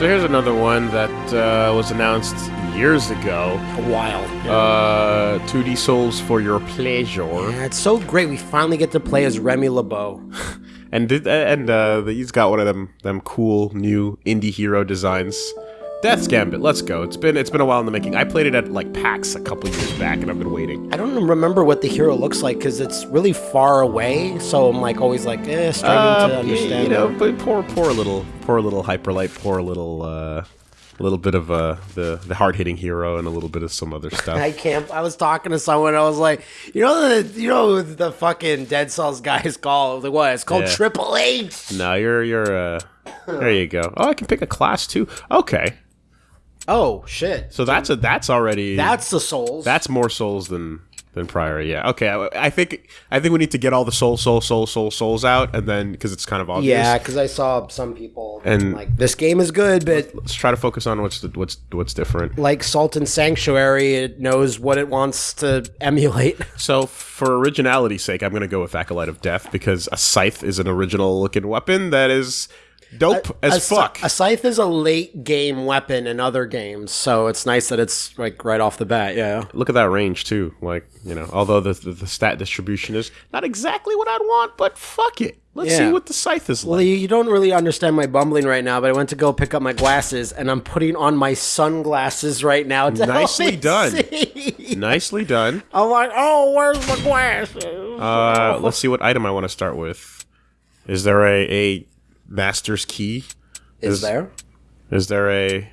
So here's another one that uh, was announced years ago. A while. Uh, 2D Souls for your pleasure. Yeah, it's so great. We finally get to play as Remy LeBeau. And did, and uh, he's got one of them them cool new indie hero designs. Death's Gambit, let's go. It's been it's been a while in the making. I played it at like PAX a couple years back, and I've been waiting. I don't remember what the hero looks like because it's really far away. So I'm like always like, eh, starting to Uh, understand. you know, but poor poor little poor little hyperlight, poor little uh, little bit of uh, the the hard hitting hero, and a little bit of some other stuff. I can't. I was talking to someone. I was like, you know the you know the fucking Dead Cells guys call like what? It's called Yeah. Triple H. no, you're you're uh, there you go. Oh, I can pick a class too. Okay, Oh shit! so that's a that's already That's the souls. That's more souls than than prior. Yeah. Okay. I, I think I think we need to get all the soul, soul, soul, soul, souls out, and then because it's kind of obvious. yeah, because I saw some people And- like this game is good, but Let's try to focus on what's the, what's what's different. like Salt and Sanctuary, it knows what it wants to emulate. So, for originality's sake, I'm going to go with Acolyte of Death because a scythe is an original looking weapon that is dope as a, fuck. A scythe is a late game weapon in other games, so it's nice that it's like right off the bat. Yeah. Look at that range too. Like you know, although the, the the stat distribution is not exactly what I'd want, but fuck it. Let's see what the scythe is like. Well, you, you don't really understand my bumbling right now, but I went to go pick up my glasses, and I'm putting on my sunglasses right now. To help Nicely done. see. Nicely done. I'm like, oh, where's my glasses? Uh, let's see what item I want to start with. Is there a, a master's key? is there? Is there a?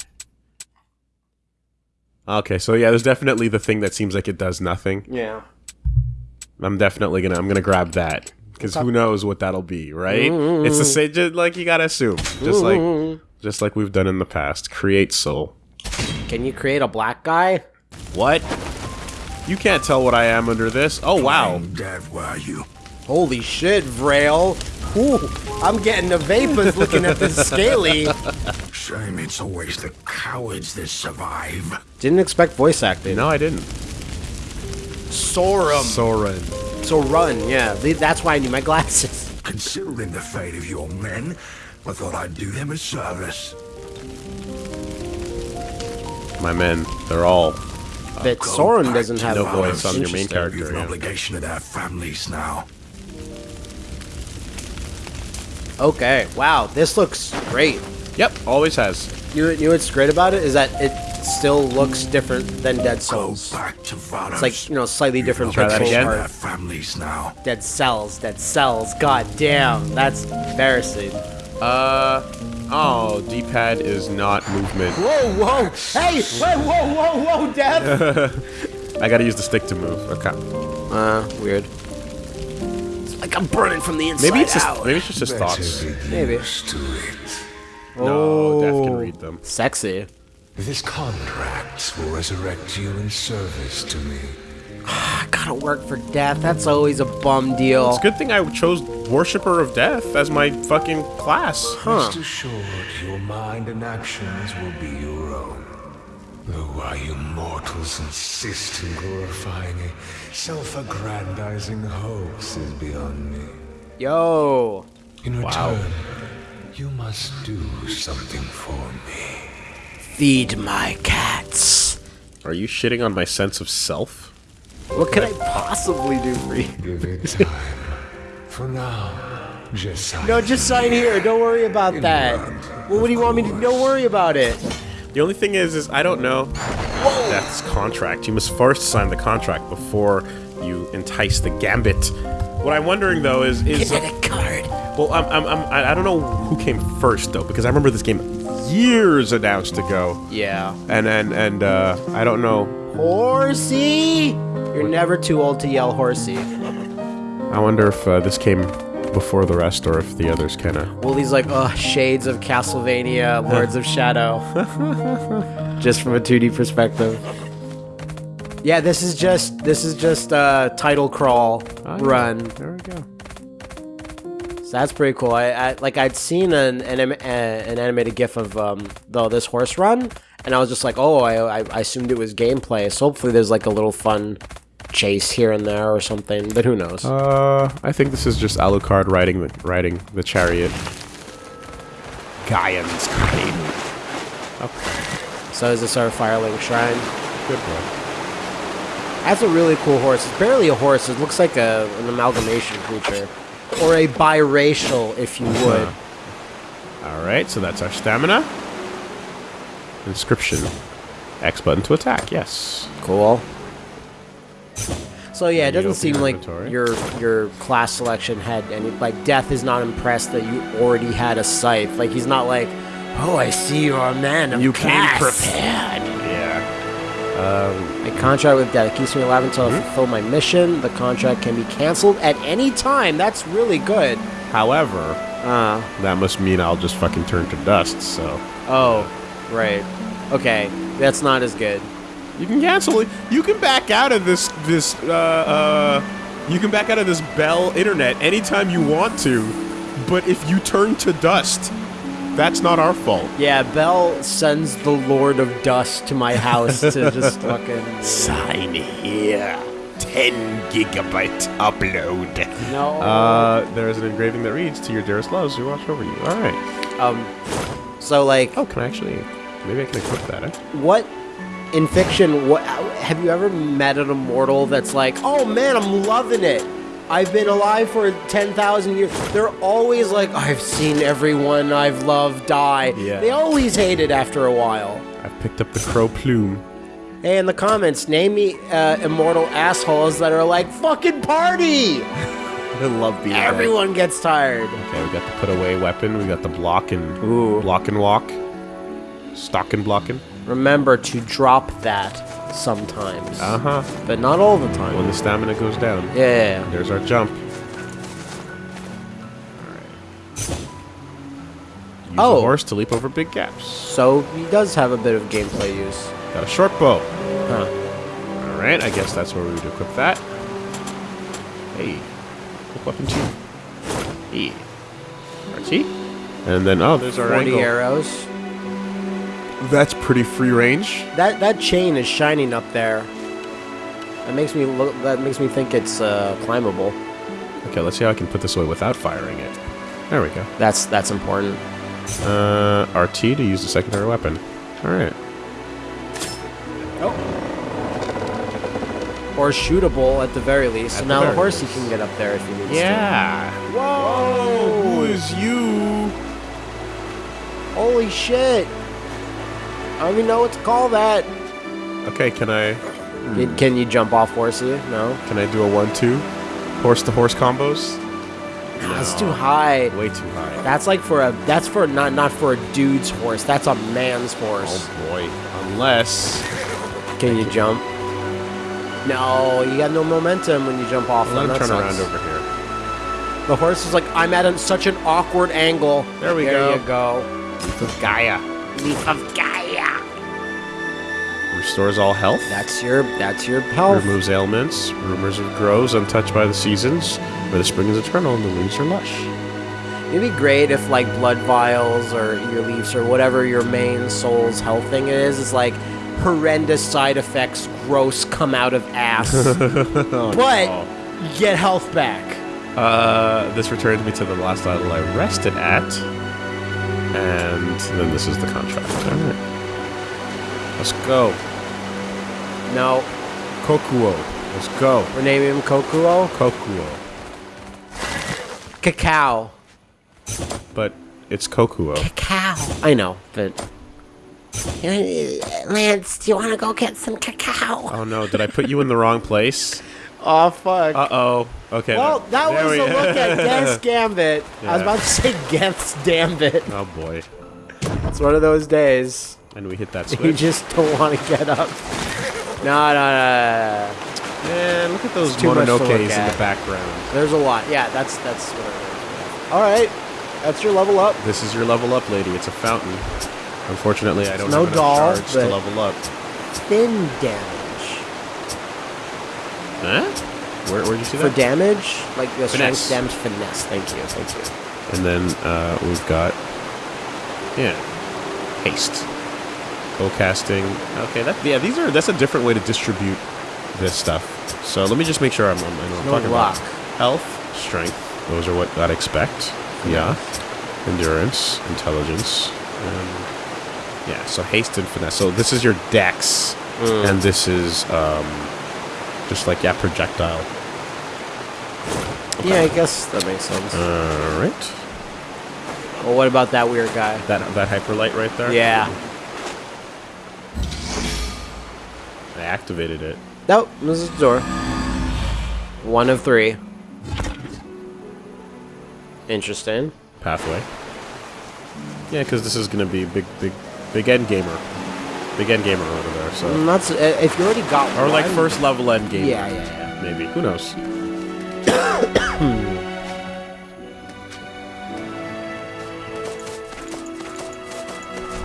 Okay, so yeah, there's definitely the thing that seems like it does nothing. Yeah. I'm definitely gonna I'm gonna grab that because who knows what that'll be, right? It's the same, just like you gotta assume, just like just like we've done in the past. Create soul. Can you create a black guy? What? You can't tell what I am under this. Oh wow! Dead were you? Holy shit, Vrail. Ooh, I'm getting the vapors looking at this scaly. Shame it's always the cowards that survive. Didn't expect voice acting. No, I didn't. Sorum. Soren. So run, yeah. That's why I need my glasses. Considering the fate of your men, I thought I'd do them a service. My men, they're all But Soren doesn't have no a voice on your main character. You've an obligation to their families now. Okay, wow, this looks great. Yep, always has. You, you know what's great about it is that it still looks different than Dead Go Souls. back to Vados. It's like, you know, slightly different Try that pixel again? art. Their families now. Dead Cells, Dead Cells. God damn, that's embarrassing. Uh oh, D-pad is not movement. Whoa, whoa, hey, wait, whoa, whoa, whoa, Dev. I gotta use the stick to move. Okay. uh, weird. It's like I'm burning from the inside Maybe it's just out. maybe it's just his thoughts. Maybe. To it. No, Death can oh. read them. Sexy. This contract will resurrect you in service to me. Ah, I gotta work for death. That's always a bum deal. It's a good thing I chose Worshipper of Death as my fucking class. Rest assured, your mind and actions will be your own. Though why you mortals insist in glorifying a self-aggrandizing hoax is beyond me. Yo. In return, you must do something for me. Feed my cats. Are you shitting on my sense of self? What could I possibly do for you? Give it time. for now, just sign No, just sign here. Don't worry about that. Well, what do you want me to? Don't worry about it. The only thing is, is I don't know Death's contract. You must first sign the contract before you entice the Gambit. What I'm wondering though is, is Kinetic card. well, I'm, I'm, I'm, I I don't know who came first though, because I remember this game years announced ago, Yeah. and and and uh, I don't know. Horsey. You're never too old to yell horsey. I wonder if uh, this came before the rest, or if the others kind of. Well, these like uh shades of Castlevania, Lords of Shadow, just from a 2D perspective. Yeah, this is just this is just uh title crawl run. There we go. So that's pretty cool. I, I like I'd seen an an, uh, an animated GIF of um though this horse run, and I was just like, oh, I, I I assumed it was gameplay. So hopefully there's like a little fun chase here and there or something. But who knows? Uh, I think this is just Alucard riding the riding the chariot. Gaian's Crane. Okay. So is this our Firelink Shrine? Good boy. That's a really cool horse. It's barely a horse. It looks like a, an amalgamation creature. Or a biracial, if you would. All right, so that's our stamina. Inscription. X button to attack. Yes. Cool. So yeah, it doesn't seem like your your class selection had any like Death is not impressed that you already had a scythe. Like he's not like, oh, I see you're a man of You came class." prepared. Yeah. Um, A contract with Death it keeps me alive until. I fulfill my mission. The contract can be canceled at any time. That's really good. however, Uh that must mean I'll just fucking turn to dust. So oh, right. Okay, that's not as good. You can cancel it. You can back out of this. This. Uh. uh you can back out of this Bell internet anytime you want to, but if you turn to dust, that's not our fault. Yeah, Bell sends the Lord of Dust to my house to just fucking Sign here. 10 gigabyte upload. no. Uh, there is an engraving that reads, "To your dearest loves, who watch over you." All right. um, so like, Oh, can I actually? Maybe I can equip that. Eh? what in fiction? What have you ever met an immortal that's like, oh man, I'm loving it. I've been alive for ten thousand years. They're always like, I've seen everyone I've loved die. Yeah. They always hate it after a while. I've picked up the crow plume. Hey, in the comments, name me uh, immortal assholes that are like, fucking party. I love being. Everyone gets tired. Okay, we got the put away weapon. We got the block and Ooh. block and walk. Stock and blocking. Remember to drop that sometimes, Uh huh. but not all the time. When the stamina goes down. yeah, yeah, yeah. There's our jump. Use Oh. horse to leap over big gaps. So he does have a bit of gameplay use. Got a short bow. Huh. All right, I guess that's where we would equip that. Hey, quick weapon two. Hey, RT. And then oh, there's our 40 angle. arrows. That's pretty free range. That that chain is shining up there. That makes me look. That makes me think it's uh, climbable. Okay, let's see how I can put this away without firing it. There we go. That's that's important. Uh, RT to use the secondary weapon. All right. Or shootable at the very least. At so now the very horsey least. can get up there if he needs to. Yeah. Whoa! Who is you? Holy shit! I don't even know what to call that. Okay, can I hmm. Can, can you jump off horsey? No. can I do a one-two, horse to horse combos? That's too high. Way too high. That's like for a. That's for not not for a dude's horse. That's a man's horse. Oh boy. Unless Can you jump? No, you got no momentum when you jump off. let him turn around over here. The horse is like, I'm at a, such an awkward angle. There we there go. There you go. Leaf of Gaia Leaf of Gaia. Restores all health. That's your. That's your health. Removes ailments. Rumors of grows untouched by the seasons. Where the spring is eternal and the leaves are lush. It'd be great if like blood vials or your leaves or whatever your main soul's health thing is is like horrendous side effects, gross come out of ass, but you get health back. Uh, this returns me to the last idol I rested at. And then this is the contract. Alright. Let's go. No, Kokuo. Let's go. we're naming him Kokuo. Kokuo. Cacao. But it's Kokuo. Cacao. I know, but. Lance, do you want to go get some cacao? Oh no, did I put you in the wrong place? Oh fuck. Uh oh. Okay. well, that was we- a look at Death's Gambit. I was about to say Geth's Gambit. Oh boy. It's one of those days. And we hit that switch. You just don't want to get up. No, no, no, no. Man, look at those too much to look Mononokes in at. the background. There's a lot. Yeah, that's that's what it is. All right, that's your level up. This is your level up, lady. It's a fountain. Unfortunately, I don't no have enough doll, charge to level up. Thin damage. Huh? Where, where'd you see For that? damage, like the Finesse. strength damage finesse. Thank you, thank you. And then uh, we've got, yeah, haste, bow casting. Okay, that yeah, these are that's a different way to distribute this stuff. So let me just make sure I'm, I'm, I know what I'm No talking luck. about. Health, strength. Those are what I'd expect. Yeah. Endurance, intelligence. Um, Yeah, so haste and finesse. So this is your dex, and this is um, just like yeah, projectile. Yeah, I guess that makes sense. All right, well, what about that weird guy? that that hyperlight right there. Yeah. I activated it. Nope, this is the door. One of three. Interesting. Pathway. Yeah, because this is gonna be big, big, big end gamer, big end gamer over there. So Mm, That's uh, if you already got or like first level end gamer. Yeah, yeah, yeah. maybe. Who knows?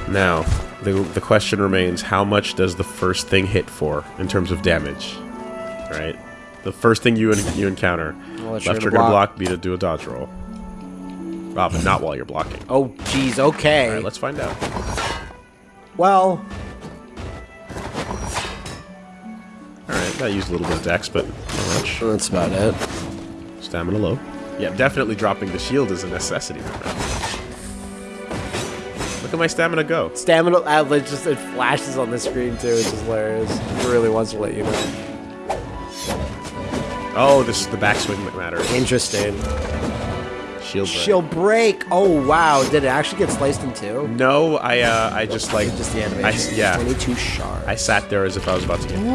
now, the, the question remains, how much does the first thing hit for in terms of damage? Right? The first thing you you encounter. Well, Left it's sure to trigger to block. block, B to do a dodge roll. Oh, but not while you're blocking. Oh, jeez. Okay. Alright, let's find out. well, Alright, that used a little bit of dex, but not much. that's about it. Stamina low. Yeah, definitely dropping the shield is a necessity right now. Look at my stamina go. Stamina outlet just it flashes on the screen too, which is hilarious. It really wants to let you know. Oh, this is the backswing that matters. Interesting. Shield break. She'll break. Oh wow! Did it actually get sliced in two? No, I uh, I just like Just the I, yeah, Twenty-two sharp. I sat there as if I was about to get. You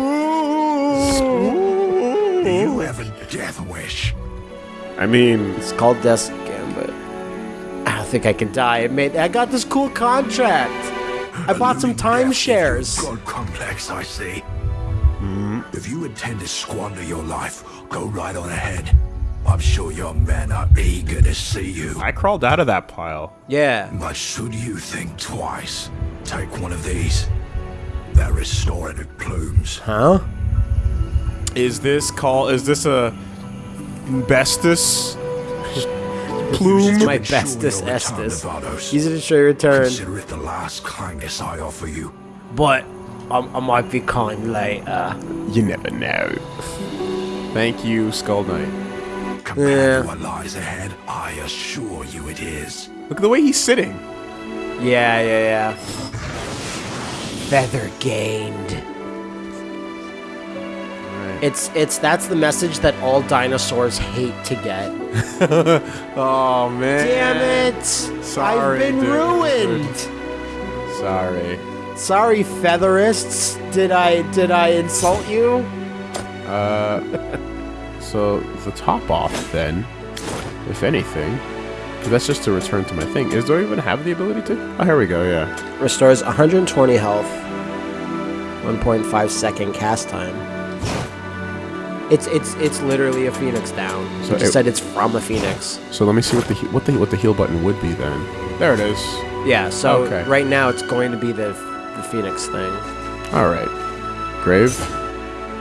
have a death wish. I mean, It's called Death Gambit. I don't think I can die. I made. I got this cool contract. I bought some timeshares. God complex, I see. Hmm, if you intend to squander your life, go right on ahead. I'm sure your men are eager to see you. I crawled out of that pile. Yeah. But should you think twice, take one of these. They're restorative plumes. Huh? Is this call? Is this a bestus plume? My Ensure bestus your return, estus. Nevados. Easy to show your return, Consider it the last kindness I offer you. but I, I might be kind later. You never know. Thank you, Skull Knight. Compared Yeah. to what lies ahead, I assure you it is. Look at the way he's sitting. Yeah, yeah, yeah. Feather gained. It's it's that's the message that all dinosaurs hate to get. Oh man. Damn it! Sorry, I've been dude. ruined. Sorry. Sorry, featherists. Did I did I insult you? Uh, so the top off then, if anything. that's just to return to my thing. Is do I even have the ability to? Oh, here we go. Yeah. Restores 120 health. 1.5 second cast time. It's it's it's literally a phoenix down. So it it- said it's from a phoenix. So let me see what the he- what the what the heal button would be then. There it is. Yeah. So Okay. right now it's going to be the the phoenix thing. All right. Grave.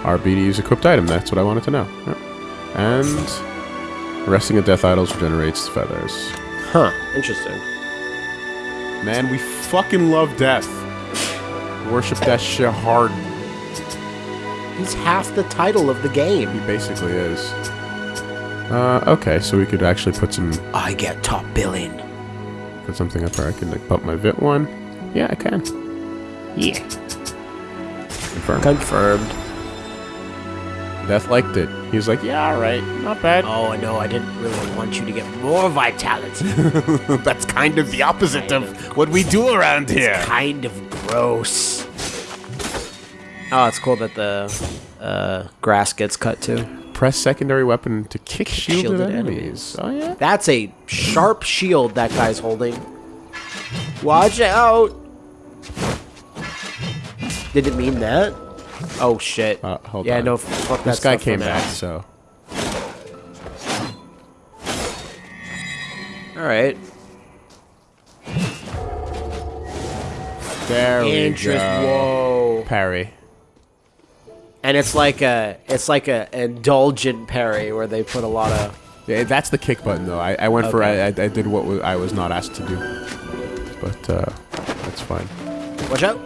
RBD's equipped item. That's what I wanted to know. Yep. And resting at death idols regenerates feathers. Huh. Interesting. Man, we fucking love death. Worship that shit hard. He's half the title of the game. He basically is. Uh, okay, so we could actually put some I get top billing. put something up here. I can like bump my vit one. Yeah, I can. Yeah. Confirmed. Confirmed. Death liked it. He was like, yeah, all right, not bad. Oh no, I didn't really want you to get more vitality. That's kind of the opposite of what we do around here. kind of gross. Oh, it's cool that the uh, grass gets cut too. Press secondary weapon to kick shielded, shielded enemies. enemies. Oh yeah. That's a sharp shield that guy's holding. Watch out! Did it mean that? Oh shit. Uh, hold yeah, on. no, fuck that This guy came back, so Alright. there we go. Whoa. Parry. And it's like a, it's like a indulgent parry where they put a lot of. Yeah, that's the kick button though. I, I went for I, I did what I was not asked to do, but uh, that's fine. Watch out.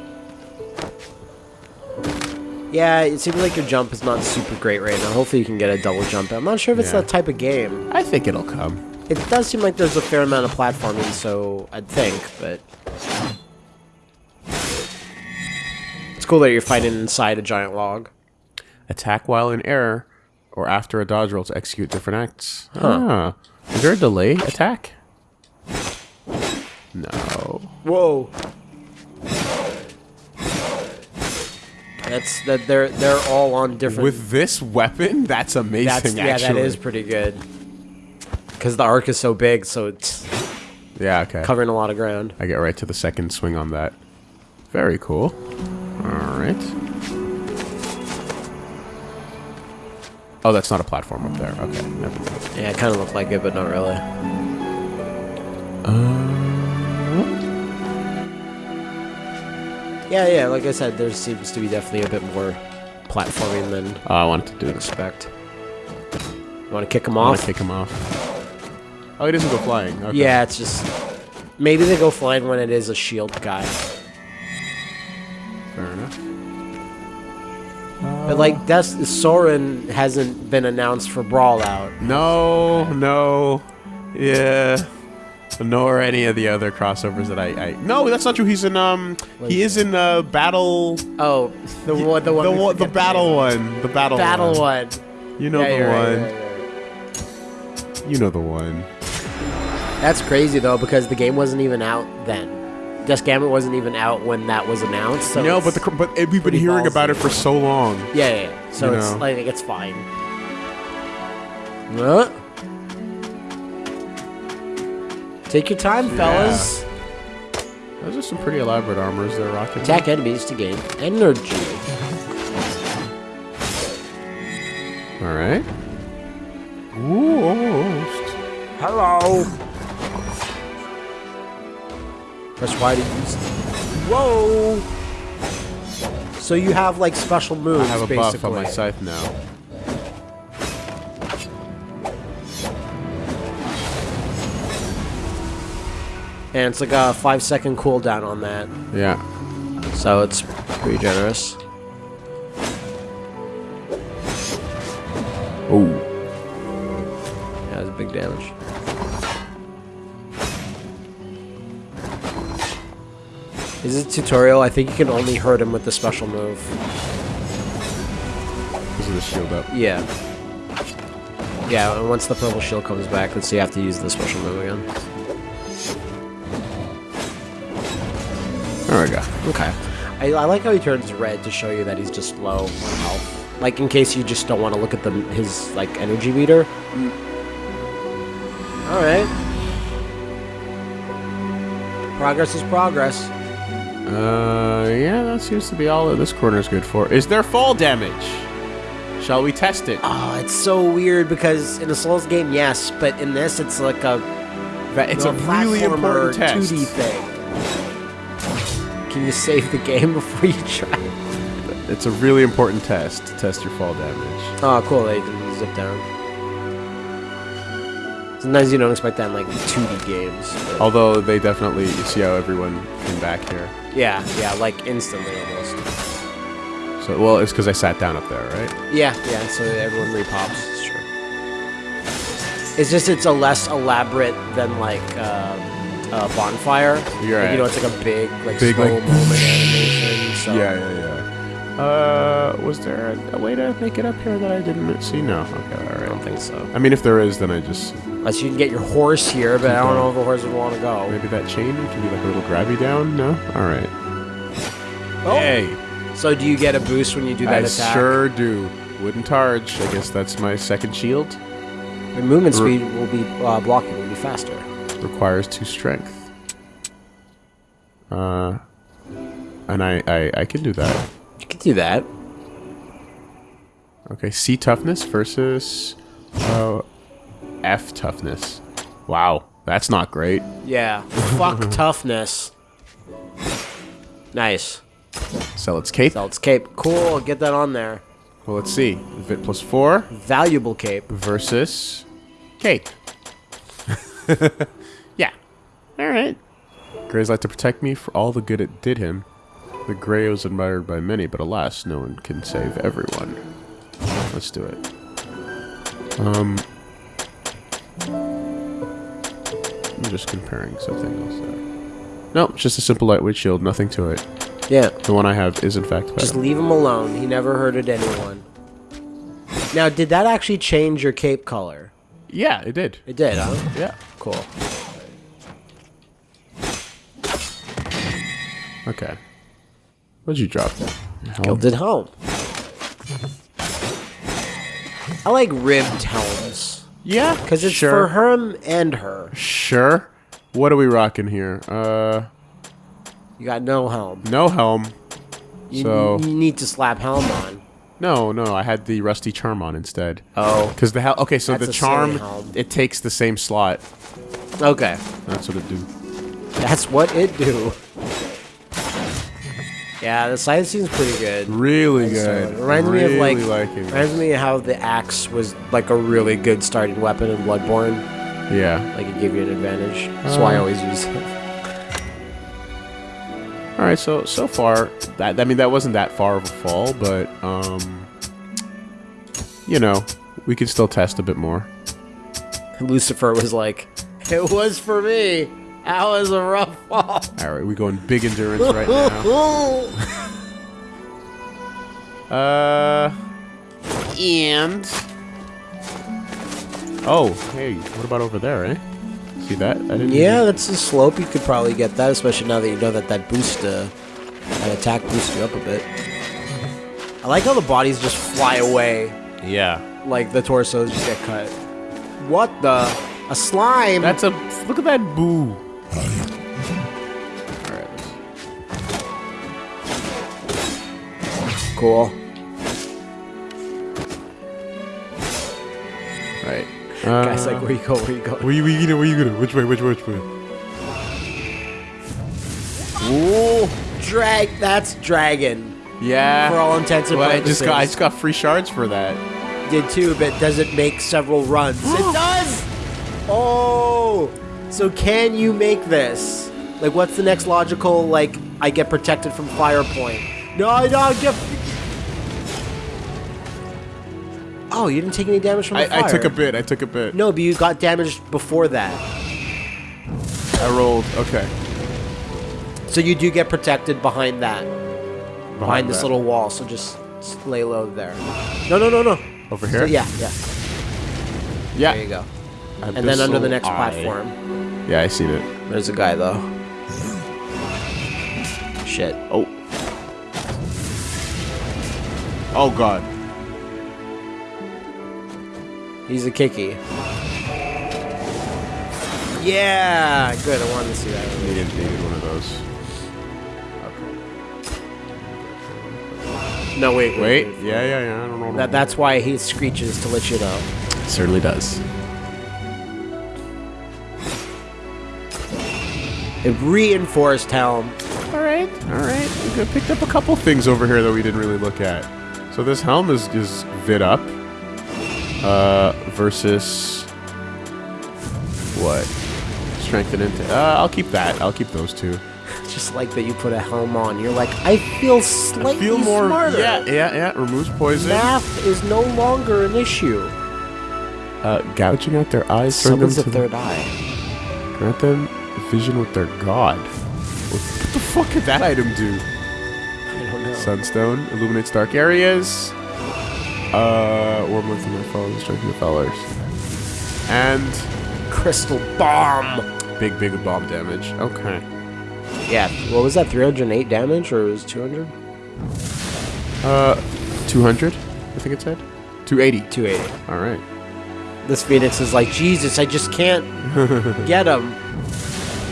Yeah, it seems like your jump is not super great right now. Hopefully you can get a double jump. I'm not sure if it's Yeah. that type of game. I think it'll come. It does seem like there's a fair amount of platforming, so I'd think, but It's cool that you're fighting inside a giant log. Attack while in air or after a dodge roll to execute different acts. Huh. Ah. Is there a delay attack? No. Whoa. That's that they're they're all on different. With this weapon, that's amazing. that's yeah, that actually. is pretty good. Because the arc is so big, so it's Yeah, okay. covering a lot of ground. I get right to the second swing on that. Very cool. Alright. Oh, that's not a platform up there. Okay, never. Yeah, it kind of looked like it, but not really. Uh, yeah, yeah. Like I said, there seems to be definitely a bit more platforming than Oh, I wanted to do expect. You want to kick him I want off? to kick him off. Oh, he doesn't go flying. Okay. Yeah, it's just maybe they go flying when it is a shield guy. But like that's Soren hasn't been announced for Brawl Out. No, no. Yeah. Nor any of the other crossovers that I, I. No, that's not true. He's in um. He is in uh battle. Oh, the one, the one, The we one, the forget battle one. The battle. battle one. one. You know Yeah, the you're right, one. you're right, you're right. You know the one. That's crazy though because the game wasn't even out then. Just Gambit wasn't even out when that was announced. So no, but the but we've been hearing ballsy. about it for so long. yeah, yeah, yeah. So you it's know. like it's fine. What? Take your time, fellas. Those are some pretty elaborate armors they're rocking. Attack enemies to gain energy. All right. Ooh, almost. Hello. Press Y to use. Whoa. So you have like special moves. I have a basically. buff on my scythe now. and it's like a five second cooldown on that, Yeah. so it's pretty generous. Oh. Yeah, it's big damage. Is it tutorial? I think you can only hurt him with the special move. Because of the shield up. Yeah. Yeah, and once the purple shield comes back, let's see, you have to use the special move again. There we go. Okay. I, I like how he turns red to show you that he's just low on health. Like, in case you just don't want to look at the his, like, energy meter. Alright. Progress is progress. Uh, yeah, that seems to be all that this corner is good for. Is there fall damage? Shall we test it? Oh, it's so weird because in a Souls game, yes, but in this, it's like a it's a really important test. 2D thing. Can you save the game before you try? It's a really important test to test your fall damage. Oh, cool. They can zip down. Sometimes you don't expect that in like 2D games. but- Although they definitely you see how everyone came back here. Yeah, yeah, like instantly almost. So well, it's because I sat down up there, right? Yeah, yeah. So everyone repops. It's true. It's just it's a less elaborate than like um, a bonfire. You're Like, You know, it's like a big like Big, slow like- moment animation. So yeah, yeah. Uh, was there a, a way to make it up here that I didn't see? No. Okay, all I don't think so. I mean, if there is, then I just Unless you can get your horse here, but I don't know if the horse would want to go. maybe that chain can be like a little grabby down. No. All right. Oh. Hey, So do you get a boost when you do that attack? I attack? sure do. Wooden targe. I guess that's my second shield. Your movement Re- speed will be uh, blocking will be faster. Requires two strength. Uh, and I I, I can do that. You can do that. Okay, C toughness versus uh, F toughness. Wow, that's not great. Yeah. Fuck toughness. Nice. So let's cape. So it's cape. Cool. Get that on there. Well, let's see. Vit plus four Valuable cape. versus cape. yeah. All right. Gray's like to protect me for all the good it did him. The Gray was admired by many, but alas, no one can save everyone. Let's do it. Um, I'm just comparing something else there. No, it's just a simple lightweight shield, nothing to it. Yeah. The one I have is in fact Clara. Just leave him alone. He never hurted anyone. Now, did that actually change your cape color? yeah, it did. It did, huh? Yeah. Cool. Okay. What'd you drop? Helm? Gilded helm. I like ribbed helms. Yeah, Because it's sure. for him and her. Sure. What are we rocking here? Uh, You got no helm. no helm. You, So- you need to slap helm on. No, no, I had the rusty charm on instead. Oh. Because the hell. Okay, so That's the charm it takes the same slot. Okay. That's what it do. That's what it do. Yeah, the side scene's pretty good. Really So good. it reminds me of like, reminds me of how the axe was like a really good starting weapon in Bloodborne. Yeah. Like it gave you an advantage. That's why I Uh. always use it. All right. So so far, that I mean that wasn't that far of a fall, but um, you know, we could still test a bit more. Lucifer was like, "It was for me. That was a rough fall." All right, we're going big endurance right now. Uh, and oh, hey, what about over there, eh? See that? I didn't yeah, that's a slope. You could probably get that, especially now that you know that that boost, uh, that attack boosts you up a bit. I like how the bodies just fly away, Yeah. like the torsos just get cut. What the? A slime? That's a look at that boo. All right. cool. Right. Uh, Guys, like, where you go? Where you go? where you, where you gonna? Where you gonna? Which way? Which way? Which way? Ooh, drag. That's dragon. Yeah. For all intents and well, I just got I just got free shards for that. did too, but does it make several runs? it does! Oh! So can you make this? Like, what's the next logical, like, I get protected from fire point? No, I don't get... Oh, you didn't take any damage from the fire. I, I took a bit. I took a bit. No, but you got damaged before that. I rolled. Okay. So you do get protected behind that. Behind, this that. little wall, so just lay low there. No, no, no, no. over So, here. yeah, yeah. Yeah. There you go. And then under the next Eye. platform. Yeah, I see it. There's a guy though. Shit. Oh. Oh God. He's a kicky. Yeah, good. I wanted to see that. Needed, needed one of those. No, wait, Wait. Yeah, yeah, yeah. I don't know. That, that's why he screeches to let you know. certainly does. A reinforced helm. All right. All right. We picked up a couple things over here that we didn't really look at. So this helm is is vid up. Uh, versus what? Strength into. Uh, I'll keep that. I'll keep those two. Just like that you put a helm on. You're like, I feel slightly Feel more. smarter. Yeah, yeah, yeah. Removes poison. Math is no longer an issue. Uh, gouging out their eyes. Someone's a third eye. grant them vision with their god. What, the fuck could that item do? I don't know. Sunstone illuminates dark areas. Uh, warm within their foes, strengthen the fellers. And Crystal bomb. big, big bomb damage. Okay. Yeah. What was that? 308 damage or was it 200? Uh, 200, I think it said. 280. 280. All right. This Phoenix is like, Jesus, I just can't get him.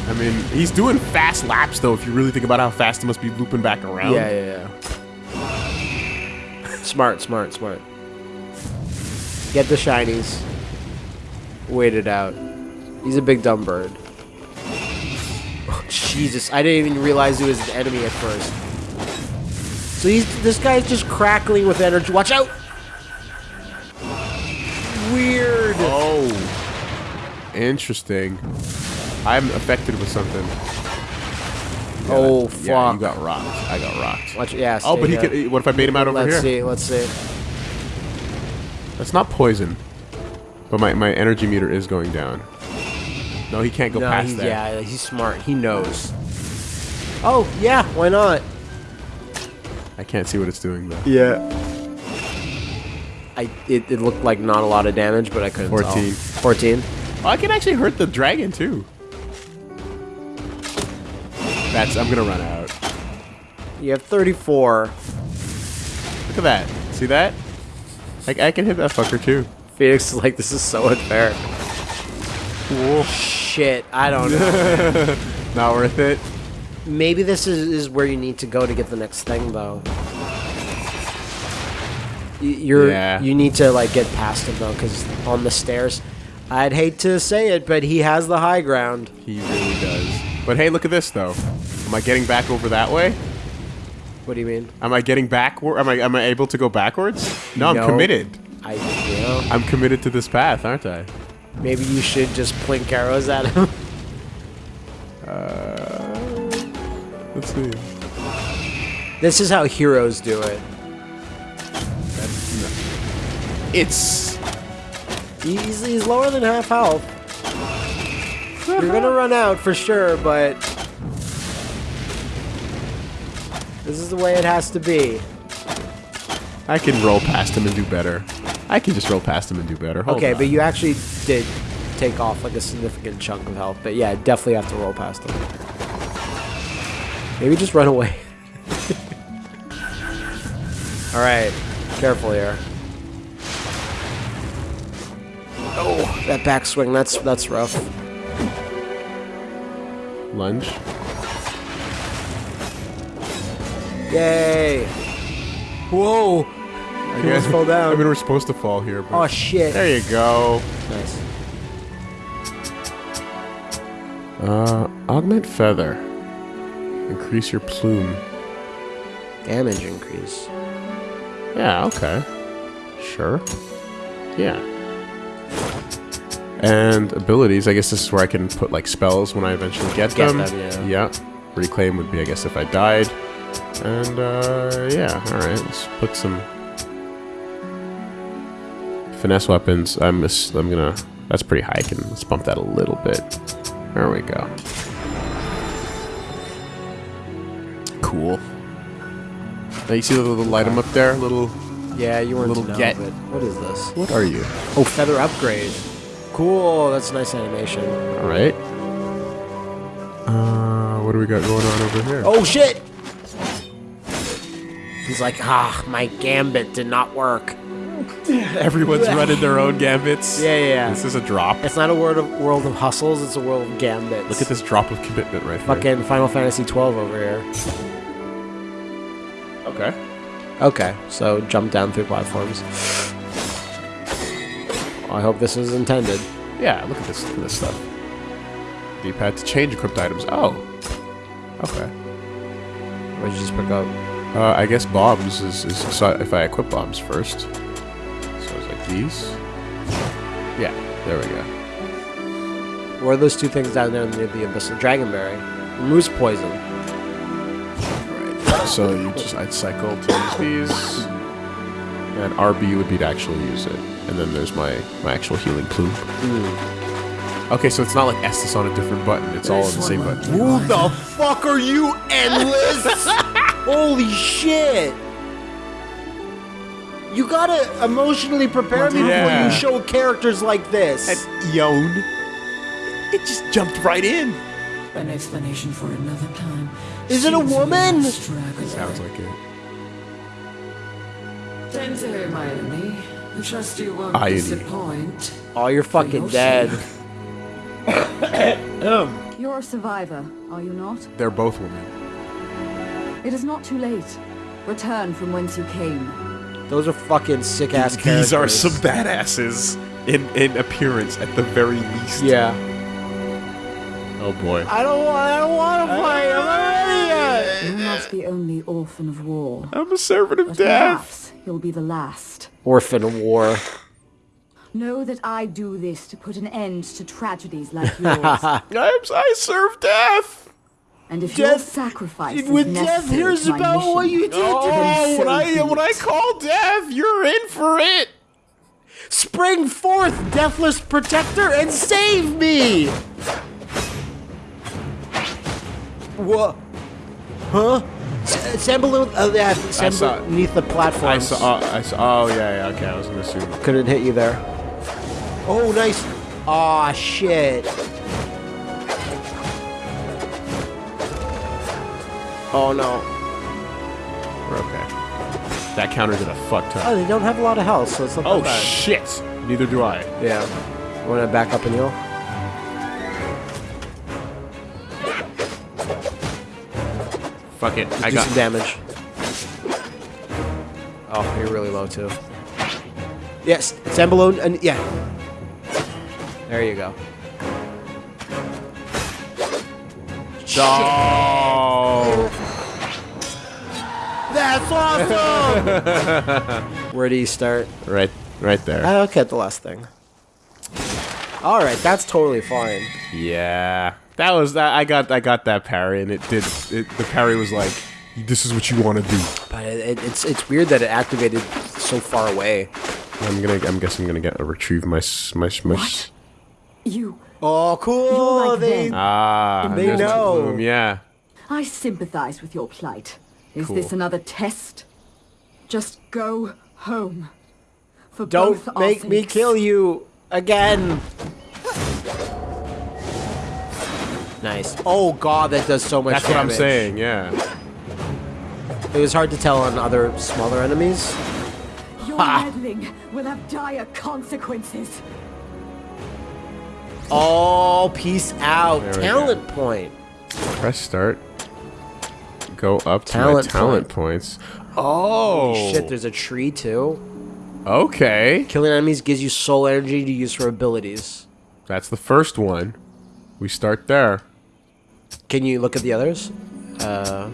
I mean, he's doing fast laps, though, if you really think about how fast he must be looping back around. Yeah, yeah, yeah. smart, smart, smart. Get the shinies. Wait it out. He's a big dumb bird. Oh, Jesus, I didn't even realize he was an enemy at first. So he's this guy's just crackling with energy. Watch out! Weird. Oh. Interesting. I'm affected with something. Oh, yeah, Oh, that- Yeah, you got rocked. I got rocked. Watch, yeah. Oh, but he here. could. What if I bait him out over here? Let's see. Let's see. That's not poison. But my, my energy meter is going down. No, he can't go No, past he's, that. yeah, he's smart. He knows. Oh yeah, why not? I can't see what it's doing though. Yeah. I it, it looked like not a lot of damage, but I couldn't 14. tell. 14. Oh, I can actually hurt the dragon too. That's. I'm gonna run out. You have 34. Look at that. See that? Like I can hit that fucker too. Phoenix is like, this is so unfair. Cool. Shit, I don't know. Not worth it. Maybe this is, is where you need to go to get the next thing, though. You're Yeah. you need to like get past him though, because on the stairs, I'd hate to say it, but he has the high ground. He really does. But hey, look at this though. Am I getting back over that way? What do you mean? Am I getting backward? Am I am I able to go backwards? No, I'm committed. I know I'm committed to this path, aren't I? maybe you should just plink arrows at him. Uh, Let's see. this is how heroes do it. It's He's, he's lower than half health. You're gonna run out for sure, but this is the way it has to be. I can roll past him and do better. I can just roll past him and do better. Hold Okay, on. but you actually did take off like a significant chunk of health. But yeah, definitely have to roll past him. Maybe just run away. All right, careful here. Oh, that backswing, that's that's rough. Lunge. Yay! Whoa! I He almost fell down. I mean, we're supposed to fall here, but Oh shit! there you go. Nice. Uh, augment feather. Increase your plume. Damage increase. Yeah, okay. Sure. Yeah. And abilities, I guess this is where I can put like spells when I eventually get, them. them, yeah. Reclaim would be, I guess, if I died. And, uh, yeah, alright, let's put some finesse weapons. I'm, just, I'm gonna, that's pretty high. I can, let's bump that a little bit. There we go. Cool. Now you see the little item up there? Little, Yeah, you weren't Little know, get- what is this? what are you? Oh, feather upgrade. Cool. That's a nice animation. Alright. Uh, what do we got going on over here? Oh shit! He's like, ah, my gambit did not work. Everyone's running their own gambits. Yeah, yeah, yeah. This is a drop. It's not a world of world of hustles. It's a world of gambits. Look at this drop of commitment right here. fucking Final Fantasy 12 over here. Okay. Okay, so jump down through platforms. I hope this is intended. Yeah, look at this, look at this stuff. D-pad to change equipped items. Oh. Okay. What did you just pick up? Uh, I guess bombs is, is if I equip bombs first. So it's like these. Yeah, there we go. What are those two things down there near the abyssal dragonberry? Moose poison. Right. So you just I'd cycle to use these. And RB would be to actually use it. And then there's my, my actual healing plume. Hmm. Okay, so it's not like Estus on a different button. It's all on the same button. Who the fuck are you, endless? Holy shit! You gotta emotionally prepare me before Yeah. you show characters like this. Yon. It just jumped right in. An explanation for another time. Is it a woman? Sounds like it. Enter, my enemy. I trust you won't Irony. disappoint. oh, you're fucking dead. You're a survivor, are you not? They're both women. It is not too late. Return from whence you came. Those are fucking sick ass characters. These are some badasses in, in appearance at the very least. Yeah. Oh boy. I don't want. I don't want to play. I'm not ready yet. You're not the only orphan of war. I'm a servant of But death. Perhaps you'll be the last. Orphan war. Know that I do this to put an end to tragedies like yours. I'm, I serve death. and if your Death- sacrifice is When death necessary hears to my about what mission, you did, Oh, so when I when I call death, you're in for it. spring forth, deathless protector, and save me. What? Huh? S- Sand balloon. Oh yeah, sand saw- beneath the platform. I saw. I saw. Oh yeah, yeah. Okay, I was gonna assume. Couldn't hit you there. Oh, nice. Aw, shit. Oh no. We're okay. That counter did a fuck ton. Oh, ton. they don't have a lot of health, so it's not Oh bad. shit! Neither do I. Yeah. Want to back up and heal? Fuck it. I Do got. some damage. Oh, you're really low too. Yes, sand balloon, and yeah. There you go. Oh. That's awesome! Where do you start? Right, right there. I look at the last thing. All right, that's totally fine. Yeah, that was that. I got, I got that parry, and it did. It, the parry was like, "This is what you want to do." But it, it, it's it's weird that it activated so far away. I'm gonna. I'm guessing I'm gonna get a retrieve my s- my s- my. s- You. Oh, cool! Like they, them. Ah, They there's my know. bloom, Yeah. I sympathize with your plight. Is Cool. this another test? Just go home. For don't both our make me kill you again. Nice. Oh god, that does so much That's what I'm saying. Yeah. It was hard to tell on other smaller enemies. Your Ha! meddling will have dire consequences. Oh, peace out. There we Talent point. Press start. Go up to Talent my talent point. points. Oh Shit, there's a tree too. Okay. Killing enemies gives you soul energy to use for abilities. That's the first one. We start there. Can you look at the others? Uh,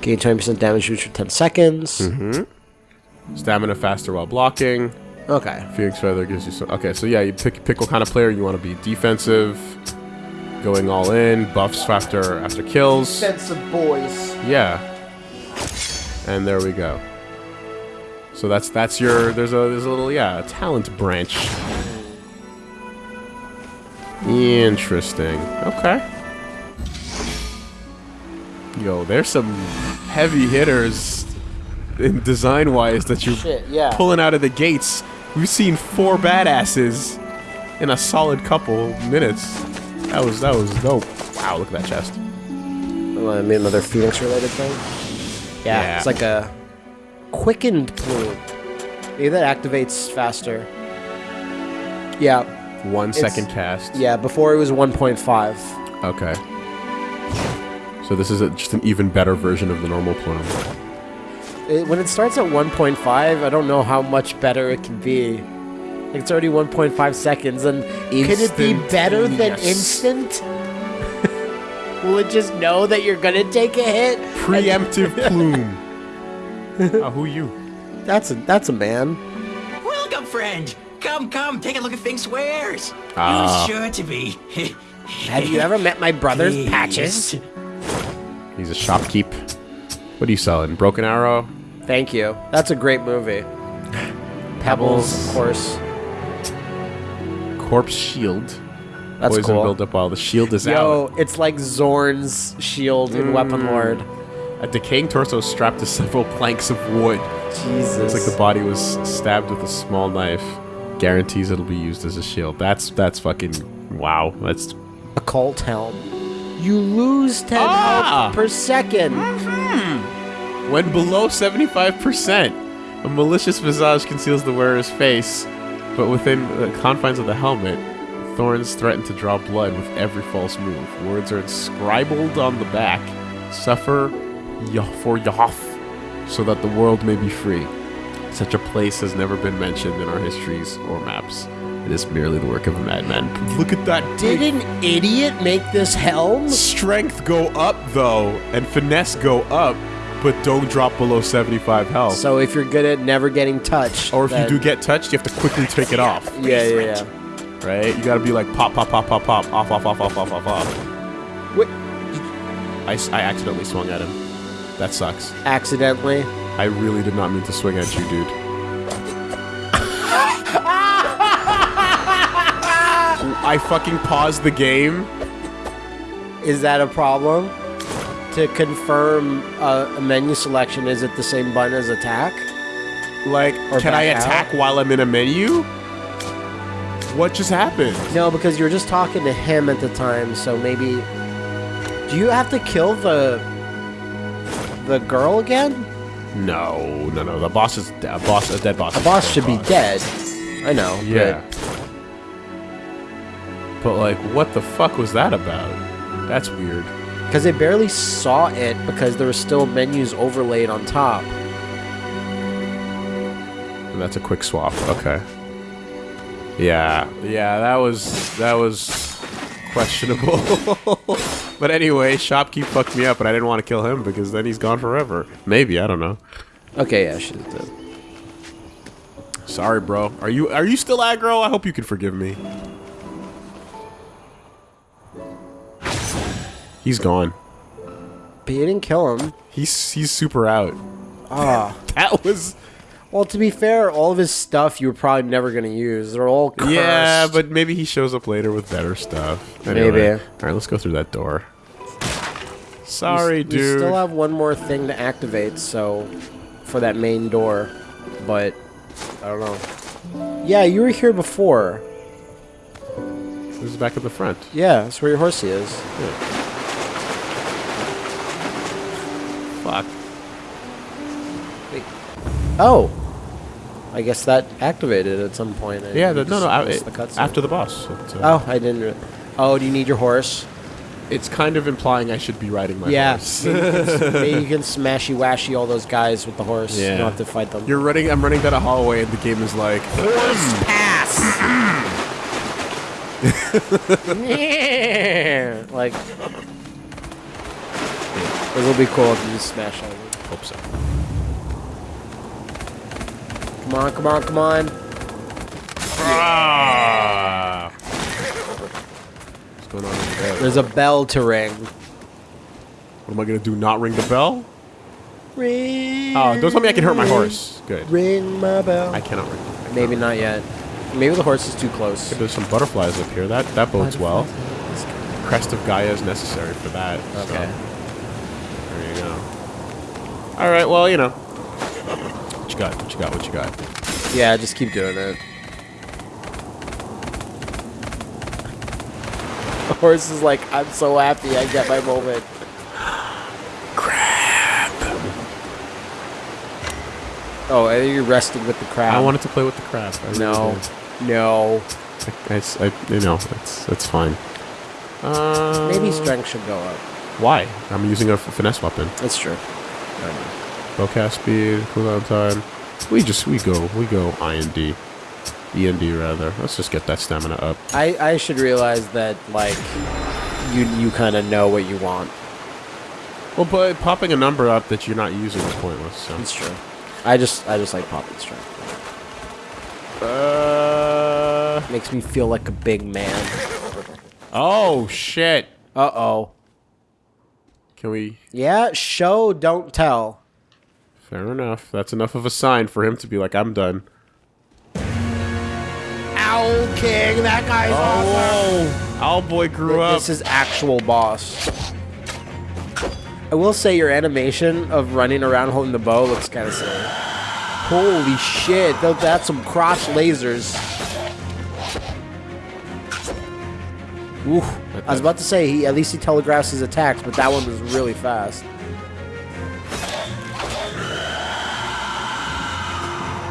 gain 20% damage boost for 10 seconds. Mm-hmm. Stamina faster while blocking. Okay. Phoenix Feather gives you some. Okay, so yeah, you pick pick what kind of player you want to be. Defensive, going all in, buffs after after kills. Defensive boys. Yeah. And there we go. So that's that's your there's a there's a little yeah, a talent branch. Interesting. Okay. Yo, there's some heavy hitters in design wise that you're Shit, yeah. pulling out of the gates. We've seen four badasses in a solid couple minutes. That was that was dope. Wow, look at that chest. I mean, another Phoenix related thing? Yeah, Yeah. it's like a quickened plume. Maybe that activates faster. Yeah, One second cast. yeah, before it was 1.5. Okay. So this is a, just an even better version of the normal plume. It, when it starts at 1.5, I don't know how much better it can be. Like, it's already 1.5 seconds, and could it be better than Instantaneous. instant? Will it just know that you're gonna take a hit? Preemptive plume. oh, who you? That's a that's a man. Welcome, friend. Come, come, take a look at Fink's wares. Ah. You're sure to be. Have you ever met my brother's pleased. patches? He's a shopkeep. What are you selling? Broken Arrow? Thank you. That's a great movie. Pebbles, of course. Corpse Shield. That's Poison cool. build up while the shield is Yo, out. it's like Zorn's shield in Weapon Mm. Lord. A decaying torso strapped to several planks of wood. Jesus. It's like the body was stabbed with a small knife. Guarantees it'll be used as a shield. That's that's fucking wow. That's a cult helm. You lose 10 Ah! health per second. When below 75%, a malicious visage conceals the wearer's face, but within the confines of the helmet, thorns threaten to draw blood with every false move. Words are inscribed on the back Suffer for Yahoth, so that the world may be free. Such a place has never been mentioned in our histories or maps. It is merely the work of a madman. Look at that Did an idiot make this helm? strength go up though, and finesse go up, but don't drop below 75 health. So if you're good at never getting touched, or if then- you do get touched, you have to quickly take it off, yeah, yeah, yeah. right? You gotta be like pop, pop, pop, pop, pop, off, off, off, off, off, off, off. Wait, I, s- I accidentally swung at him. That sucks. accidentally. I really did not mean to swing at you, dude. I fucking paused the game. Is that a problem? to confirm uh, a menu selection, is it the same button as attack? Like, Or can I back out? attack while I'm in a menu? What just happened? No, because you were just talking to him at the time, so maybe. Do you have to kill the the girl again? No, no, no. The boss is a boss. A dead boss. A boss dead should be boss. dead. I know. Yeah. But like, what the fuck was that about? That's weird. Because they barely saw it because there were still menus overlaid on top. And that's a quick swap. Okay. Yeah, yeah. That was that was questionable. but anyway, Shopkeep fucked me up, and I didn't want to kill him because then he's gone forever. Maybe I don't know. Okay, yeah, she did. Sorry, bro. Are you are you still aggro? I hope you can forgive me. He's gone. But you didn't kill him. He's he's super out. Ah. That was Well, to be fair, all of his stuff you were probably never going to use. They're all cursed. yeah, but maybe he shows up later with better stuff. Maybe. All right, let's go through that door. Sorry, you, dude. You still have one more thing to activate, so for that main door, but I don't know. Yeah, you were here before. This is back at the front. Yeah, that's where your horsey is. Fuck. Oh, I guess that activated at some point. I Yeah, the, no, no. I, missed the after the boss. It's, uh, Oh, I didn't. Re- oh, do you need your horse? It's kind of implying I should be riding my yeah, horse. maybe, you can, maybe you can smashy washy all those guys with the horse. Yeah. You don't have to fight them. You're running. I'm running down a hallway, and the game is like, horse pass. like, this will be cool if you just smash all of them. hope so. Come on, come on, come on. Ah. What's going on there? There's a bell to ring. What am I gonna do? Not ring the bell? Ring. Oh, don't tell me I can hurt my horse. Good. Ring my bell. I cannot ring. I Maybe not yet. Maybe the horse is too close. There's some butterflies up here. That that bodes well. Crest of Gaia is necessary for that. so Okay. There you go. All right. Well, you know. What you got? What you got? What you got? Yeah, just keep doing it. The horse is like, I'm so happy I get my moment. Crap. Oh, I think you're resting with the crab. I wanted to play with the crab. I No. No. I, I, I- you know, it's that's fine. Uh, Maybe strength should go up. Why? I'm using a finesse weapon. That's true. Bowcast speed, cooldown time. We just we go we go I and D, E and D rather. Let's just get that stamina up. I, I should realize that, like, you you kind of know what you want. Well, but popping a number up that you're not using is pointless. So. That's true. I just I just like popping strength. Uh. Makes me feel like a big man. Oh shit. Uh oh. Can we? Yeah, show, don't tell. Fair enough. That's enough of a sign for him to be like, I'm done. Owl King, that guy's Oh, Owl boy grew up. This is actual boss. I will say your animation of running around holding the bow looks kind of silly. Holy shit, that's some crotch lasers. Oof. I was about to say he at least he telegraphs his attacks, but that one was really fast.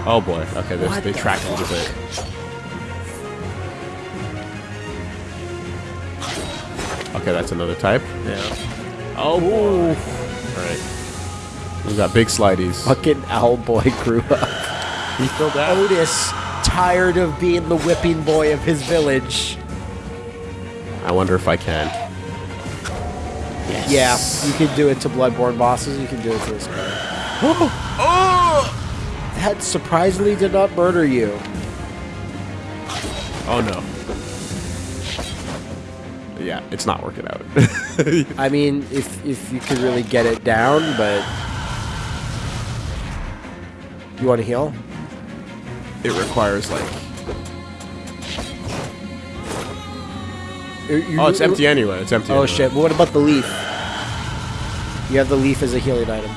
Oh boy. Okay, this, What they the track a little bit. Okay, that's another type. Yeah. Oh boy. All right. We got big slideys. Fucking owl boy grew up. He filled out. Otis, tired of being the whipping boy of his village. I wonder if I can. Yeah, you can do it to Bloodborne bosses. You can do it to this guy. Oh! That surprisingly did not murder you. Oh no. Yeah, it's not working out. I mean, if if you could really get it down, but you want to heal? it requires like. You- Oh, it's empty anyway. It's empty. Oh anyway. shit! But what about the leaf? You have the leaf as a healing item.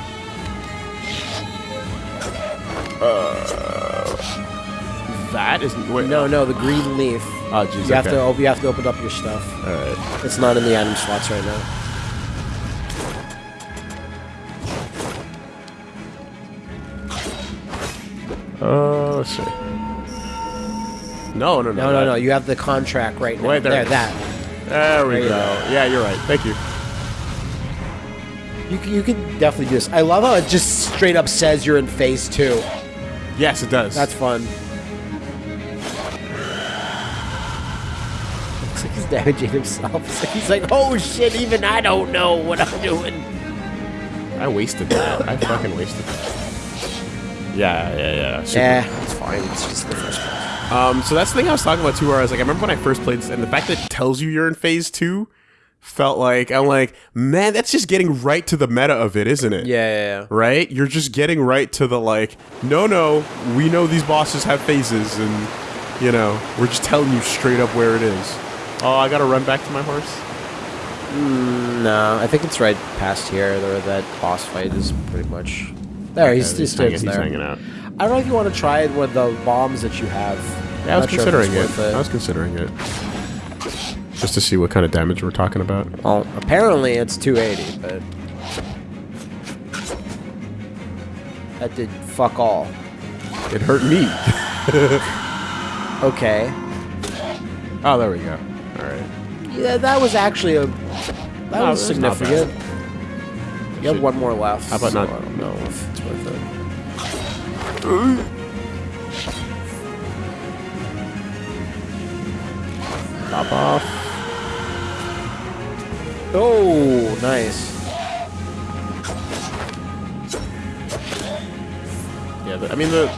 That is wait. No, no, the green leaf. Oh, jeez. You have to op- you have to open up your stuff. All right. It's not in the item slots right now. Uh, let's see. No, no, no. No, no, no. You have the contract right now. Wait, there there that. There we There go. go. Yeah, you're right. Thank you. You can, you can definitely do this. I love how it just straight up says you're in phase two. Yes, it does. That's fun. Looks like he's damaging himself. Like he's like, oh shit, even I don't know what I'm doing. I wasted that. I fucking wasted that. Yeah, yeah, yeah. Super. Yeah, it's fine. It's just the first one. Um, so that's the thing I was talking about too. Where I was like, I remember when I first played this, and the fact that it tells you you're in phase two felt like I'm like, man, that's just getting right to the meta of it, isn't it? Yeah, yeah, yeah. Right? You're just getting right to the like, no, no, we know these bosses have phases, and you know, we're just telling you straight up where it is. Oh, I gotta run back to my horse. Mm, No, I think it's right past here. Where that boss fight is pretty much. There, he's, he's, he's, hanging, he's he's there. hanging out. I don't know if you want to try it with the bombs that you have. Yeah, I was Not sure considering it. it. I was considering it. Just to see what kind of damage we're talking about. Well, apparently it's 280, but that did fuck all. It hurt me. Okay, Oh, there we go. All right. yeah, that was actually a that No, was significant. You have one more left. How about so not- I don't know if it's worth it. Pop off. Oh, nice. Yeah, the, I mean the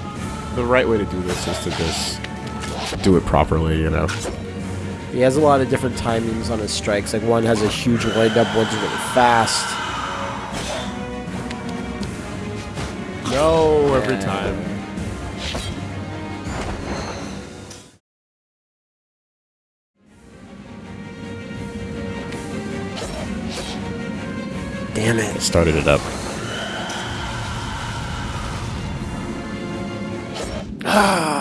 the right way to do this is to just do it properly, you know. He has a lot of different timings on his strikes. Like one has a huge windup, one's really fast. Every time. Damn it. Started it up. Ah.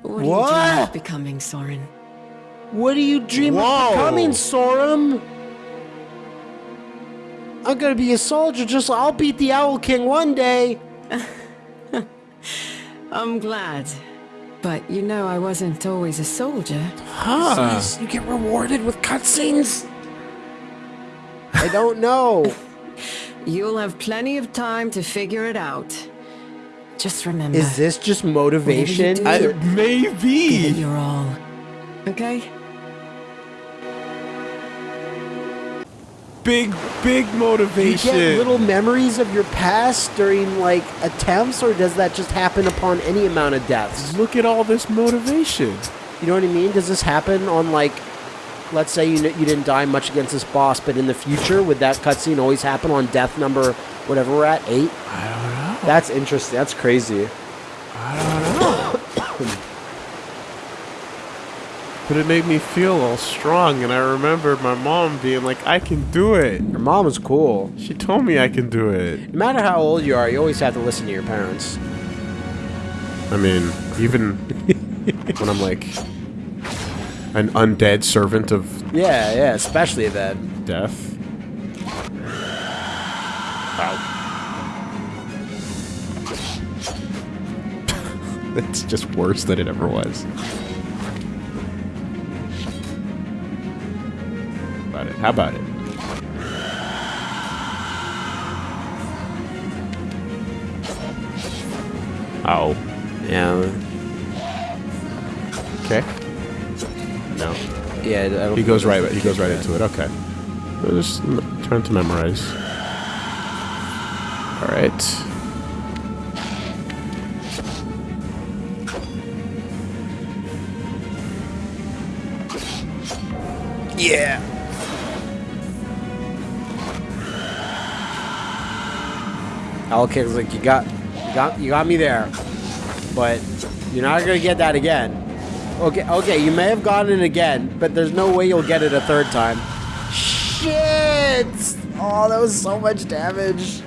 What, do you What? dream of becoming, Sorun? What do you dream Whoa. of becoming, Sorun? I'm gonna be a soldier. Just I'll beat the Owl King one day. I'm glad. But you know I wasn't always a soldier. Huh. You get rewarded with cutscenes. I don't know. You'll have plenty of time to figure it out. Just remember, Is this just motivation? Whatever you I, give it maybe. your all. Okay? Big, big motivation. Do you get little memories of your past during like attempts, or does that just happen upon any amount of deaths? Look at all this motivation. You know what I mean? Does this happen on like, let's say you you didn't die much against this boss, but in the future, would that cutscene always happen on death number whatever we're at eight? I don't know. That's interesting. That's crazy. But it made me feel all strong, and I remember my mom being like, I can do it. Your mom is cool. She told me I can do it. No matter how old you are, you always have to listen to your parents. I mean, even when I'm like an undead servant of Yeah, yeah, especially then. death. Wow. It's just worse than it ever was. How about it? Oh. Yeah, Okay. No. yeah. I don't He goes right. He goes right into it. Okay. So Just m- trying to memorize. All right. Yeah. Owl King's like, you got, you got, you got me there, but you're not gonna get that again. Okay, okay, you may have gotten it again, but there's no way you'll get it a third time. shit! Oh, that was so much damage.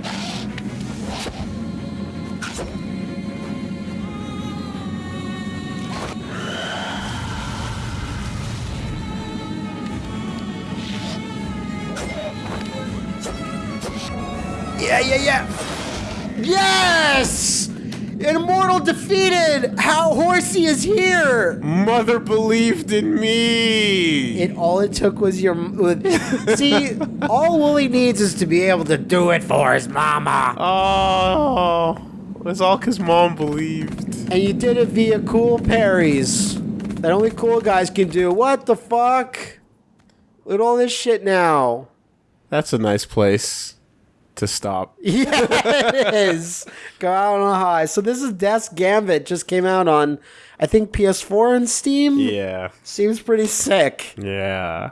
How Horsey is here! Mother believed in me. It all it took was your see. All Wooly needs is to be able to do it for his mama, Oh, it's all because mom believed. and you did it via cool parries that only cool guys can do. What the fuck? Look at all this shit now. That's a nice place to stop. yeah, it is. Go out on a high. So this is Death's Gambit. Just came out on, I think PS4 and Steam. Yeah. Seems pretty sick. Yeah.